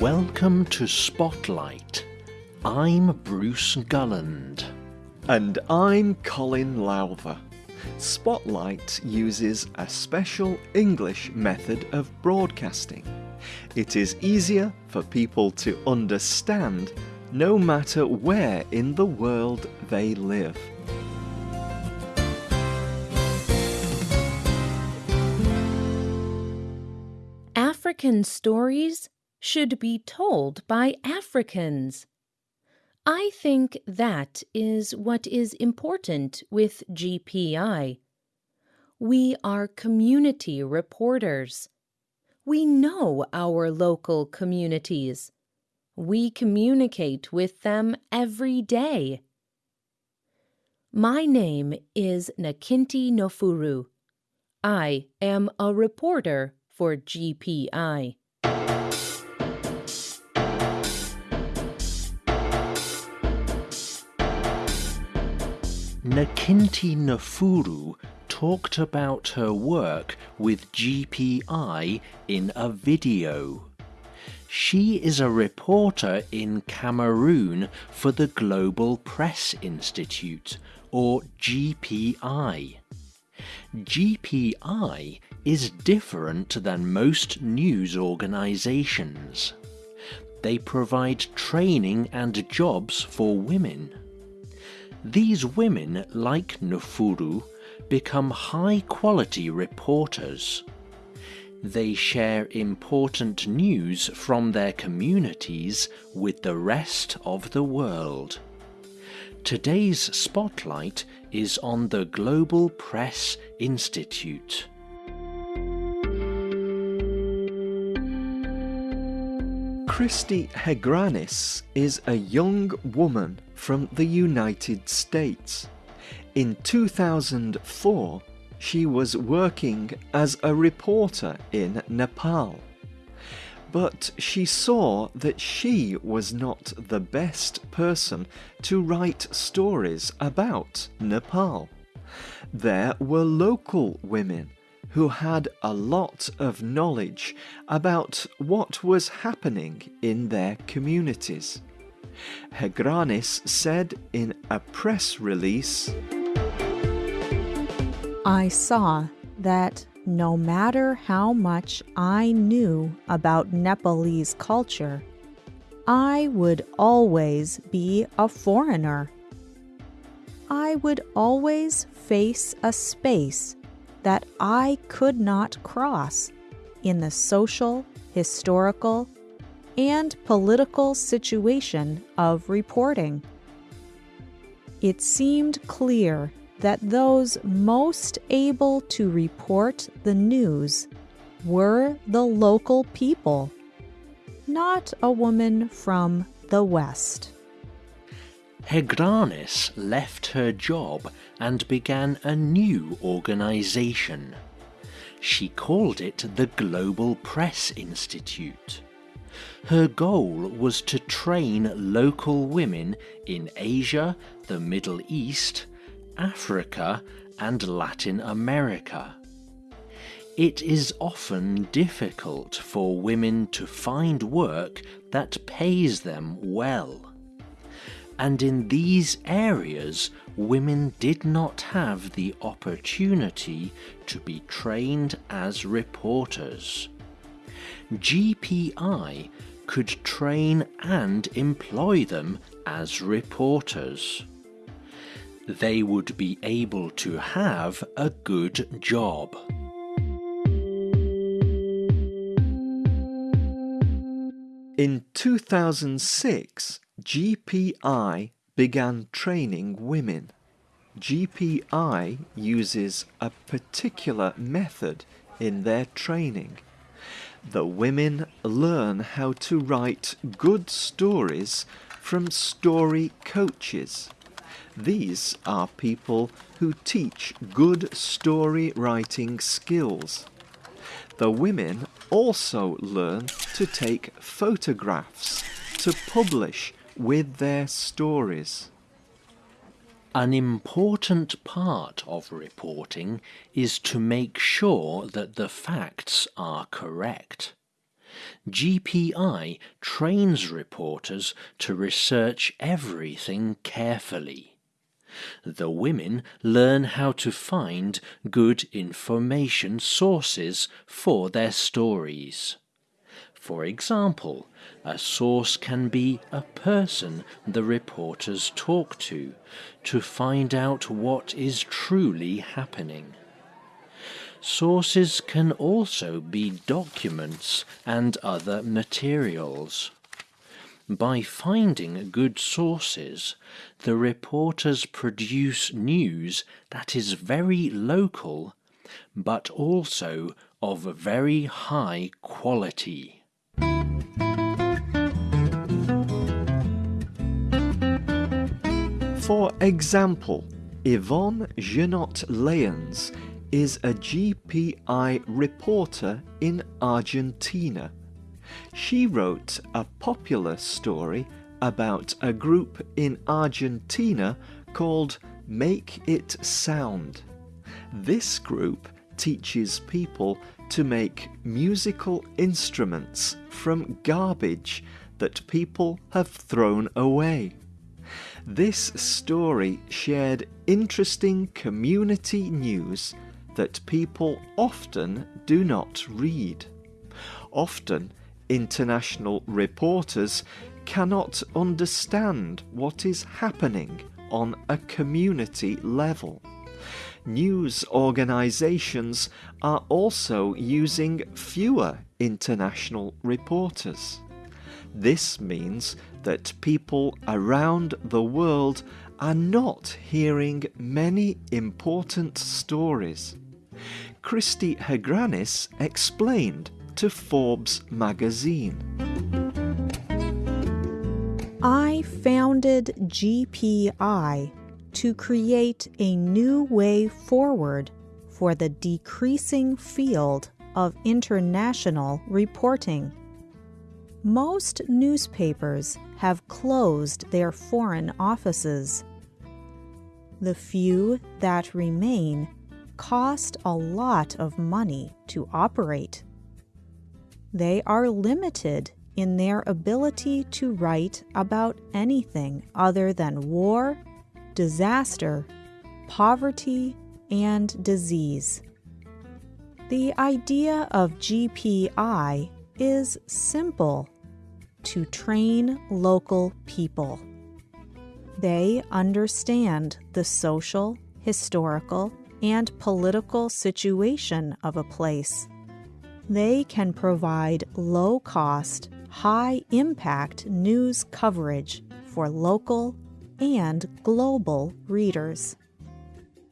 Welcome to Spotlight. I'm Bruce Gulland. And I'm Colin Lowther. Spotlight uses a special English method of broadcasting. It is easier for people to understand no matter where in the world they live. African stories should be told by Africans. I think that is what is important with GPI. We are community reporters. We know our local communities. We communicate with them every day. My name is Nakinti Nofuru. I am a reporter for GPI. Nakinti Nofuru talked about her work with GPI in a video. She is a reporter in Cameroon for the Global Press Institute, or GPI. GPI is different than most news organisations. They provide training and jobs for women. These women, like Nofuru, become high quality reporters. They share important news from their communities with the rest of the world. Today's spotlight is on the Global Press Institute. Cristi Hegranes is a young woman from the United States. In 2004, she was working as a reporter in Nepal. But she saw that she was not the best person to write stories about Nepal. There were local women who had a lot of knowledge about what was happening in their communities. Hegranes said in a press release I saw that no matter how much I knew about Nepalese culture, I would always be a foreigner. I would always face a space that I could not cross in the social, historical, and political situation of reporting. It seemed clear that those most able to report the news were the local people, not a woman from the West. Hegranes left her job and began a new organisation. She called it the Global Press Institute. Her goal was to train local women in Asia, the Middle East, Africa, and Latin America. It is often difficult for women to find work that pays them well and in these areas women did not have the opportunity to be trained as reporters. GPI could train and employ them as reporters. They would be able to have a good job. In 2006, GPI began training women. GPI uses a particular method in their training. The women learn how to write good stories from story coaches. These are people who teach good story writing skills. The women also learn to take photographs to publish with their stories. An important part of reporting is to make sure that the facts are correct. GPI trains reporters to research everything carefully. The women learn how to find good information sources for their stories. For example, a source can be a person the reporters talk to to find out what is truly happening. Sources can also be documents and other materials. By finding good sources, the reporters produce news that is very local, but also of very high quality. For example, Yvonne Genot Lyons is a GPI reporter in Argentina. She wrote a popular story about a group in Argentina called Make It Sound. This group teaches people to make musical instruments from garbage that people have thrown away. This story shared interesting community news that people often do not read. Often, international reporters cannot understand what is happening on a community level. News organizations are also using fewer international reporters. This means that people around the world are not hearing many important stories. Cristi Hegranes explained to Forbes magazine. I founded GPI to create a new way forward for the decreasing field of international reporting. Most newspapers have closed their foreign offices. The few that remain cost a lot of money to operate. They are limited in their ability to write about anything other than war, disaster, poverty, and disease. The idea of GPI is simple to train local people. They understand the social, historical, and political situation of a place. They can provide low cost, high impact news coverage for local and global readers.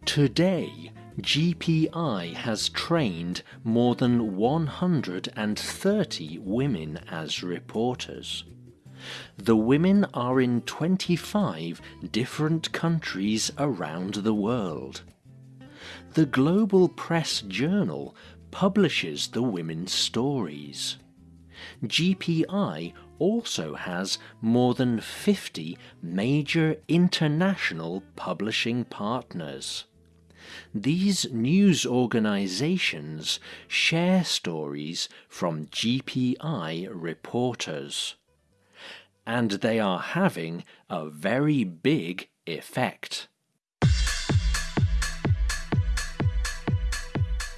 Today, GPI has trained more than 130 women as reporters. The women are in 25 different countries around the world. The Global Press Journal publishes the women's stories. GPI also has more than 50 major international publishing partners. These news organizations share stories from GPI reporters. And they are having a very big effect.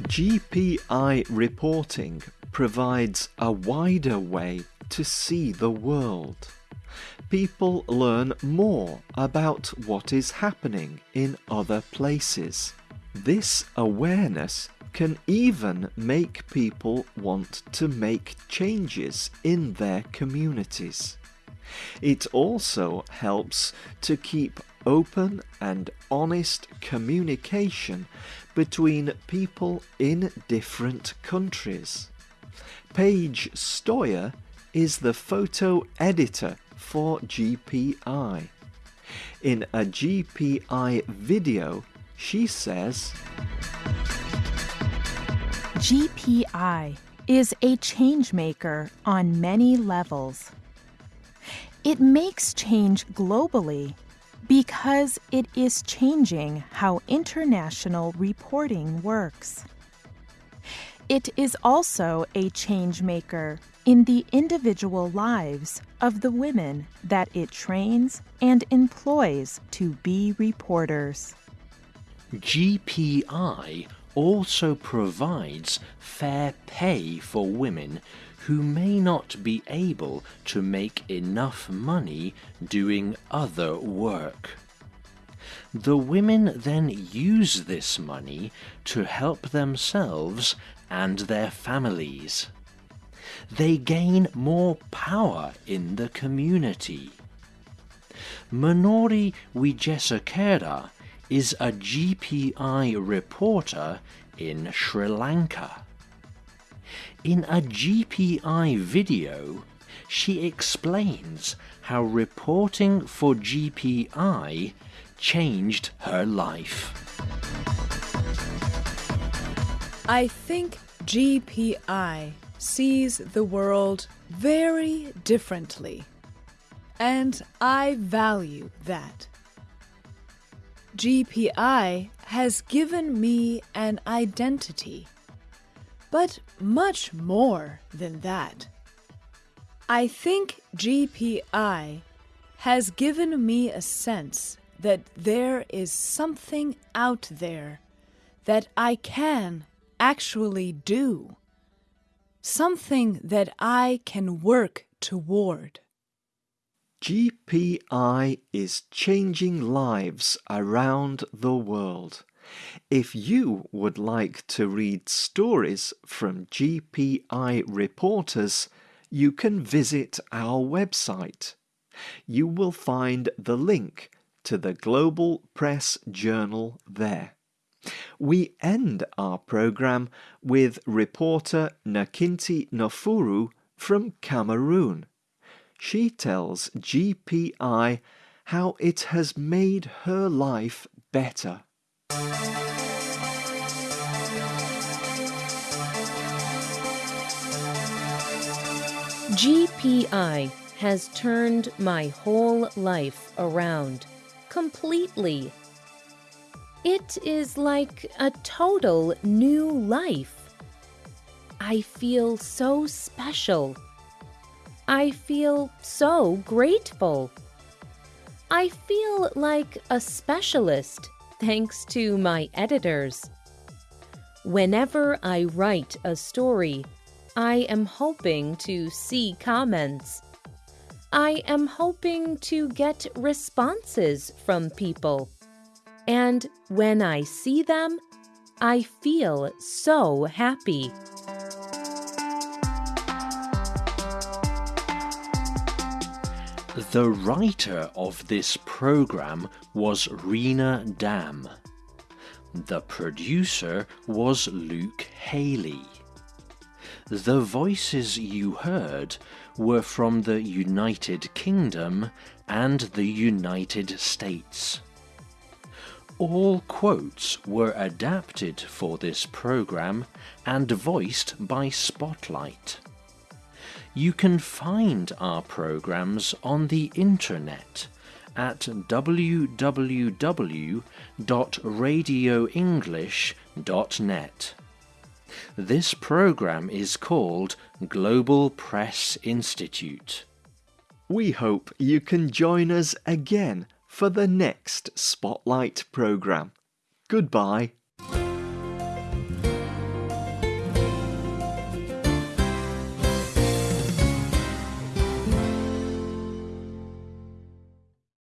GPI reporting provides a wider way to see the world. People learn more about what is happening in other places. This awareness can even make people want to make changes in their communities. It also helps to keep open and honest communication between people in different countries. Paige Stoyer is the photo editor for GPI. In a GPI video, she says GPI is a change maker on many levels. It makes change globally because it is changing how international reporting works. It is also a change maker in the individual lives of the women that it trains and employs to be reporters. GPI also provides fair pay for women who may not be able to make enough money doing other work. The women then use this money to help themselves and their families. They gain more power in the community. Manori Wijesekera is a GPI reporter in Sri Lanka. In a GPI video, she explains how reporting for GPI changed her life. I think GPI sees the world very differently, and I value that. GPI has given me an identity, but much more than that. I think GPI has given me a sense that there is something out there that I can actually do, something that I can work toward. GPI is changing lives around the world. If you would like to read stories from GPI reporters, you can visit our website. You will find the link to the Global Press Journal there. We end our program with reporter Nakinti Nofuru from Cameroon. She tells GPI how it has made her life better. GPI has turned my whole life around completely. It is like a total new life. I feel so special. I feel so grateful. I feel like a specialist thanks to my editors. Whenever I write a story, I am hoping to see comments. I am hoping to get responses from people. And when I see them, I feel so happy. The writer of this program was Rena Dam. The producer was Luke Haley. The voices you heard were from the United Kingdom and the United States. All quotes were adapted for this program and voiced by Spotlight. You can find our programs on the internet at www.radioenglish.net. This program is called Global Press Institute. We hope you can join us again for the next Spotlight program. Goodbye.